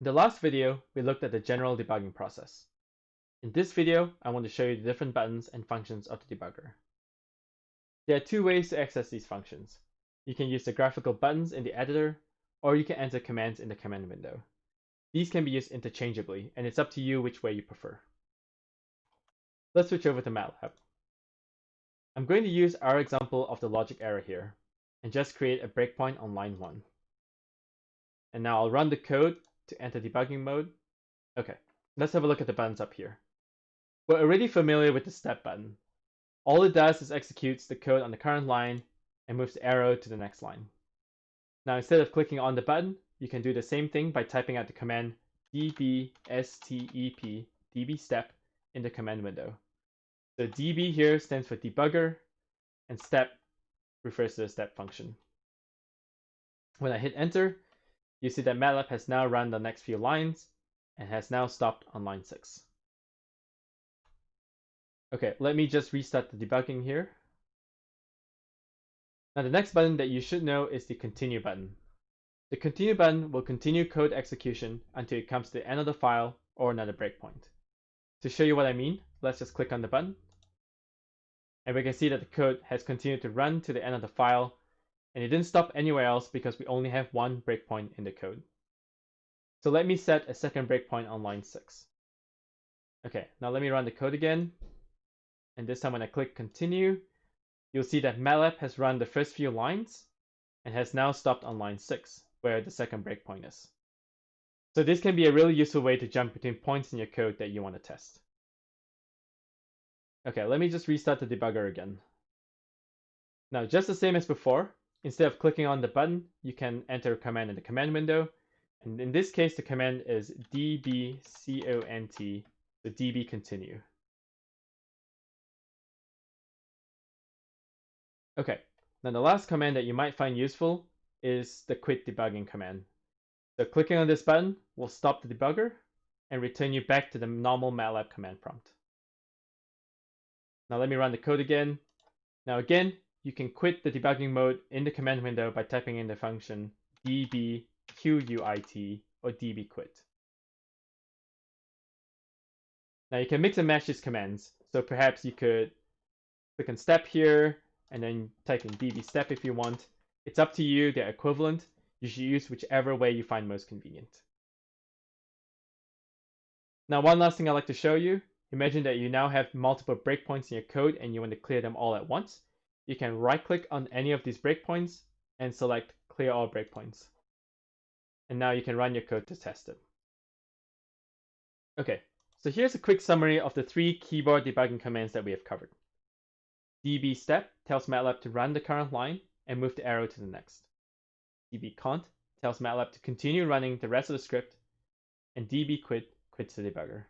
In the last video, we looked at the general debugging process. In this video, I want to show you the different buttons and functions of the debugger. There are two ways to access these functions. You can use the graphical buttons in the editor, or you can enter commands in the command window. These can be used interchangeably, and it's up to you which way you prefer. Let's switch over to MATLAB. I'm going to use our example of the logic error here, and just create a breakpoint on line 1. And now I'll run the code to enter debugging mode. Okay, let's have a look at the buttons up here. We're already familiar with the step button. All it does is executes the code on the current line and moves the arrow to the next line. Now instead of clicking on the button, you can do the same thing by typing out the command dbstep dbstep in the command window. The db here stands for debugger, and step refers to the step function. When I hit enter, you see that MATLAB has now run the next few lines and has now stopped on line 6. Okay, let me just restart the debugging here. Now the next button that you should know is the continue button. The continue button will continue code execution until it comes to the end of the file or another breakpoint. To show you what I mean, let's just click on the button. And we can see that the code has continued to run to the end of the file and it didn't stop anywhere else because we only have one breakpoint in the code. So let me set a second breakpoint on line 6. Okay, now let me run the code again. And this time when I click continue, you'll see that MATLAB has run the first few lines and has now stopped on line 6, where the second breakpoint is. So this can be a really useful way to jump between points in your code that you want to test. Okay, let me just restart the debugger again. Now, just the same as before, Instead of clicking on the button, you can enter a command in the command window. And in this case, the command is dbcont, the db continue. Okay, now the last command that you might find useful is the quit debugging command. So clicking on this button will stop the debugger and return you back to the normal MATLAB command prompt. Now let me run the code again. Now again, you can quit the debugging mode in the command window by typing in the function dbquit or dbquit. Now you can mix and match these commands. So perhaps you could click on step here and then type in dbstep if you want. It's up to you, they're equivalent. You should use whichever way you find most convenient. Now one last thing I'd like to show you. Imagine that you now have multiple breakpoints in your code and you want to clear them all at once you can right click on any of these breakpoints and select clear all breakpoints. And now you can run your code to test it. Okay, so here's a quick summary of the three keyboard debugging commands that we have covered. db step tells MATLAB to run the current line and move the arrow to the next. db cont tells MATLAB to continue running the rest of the script, and db quit quits the debugger.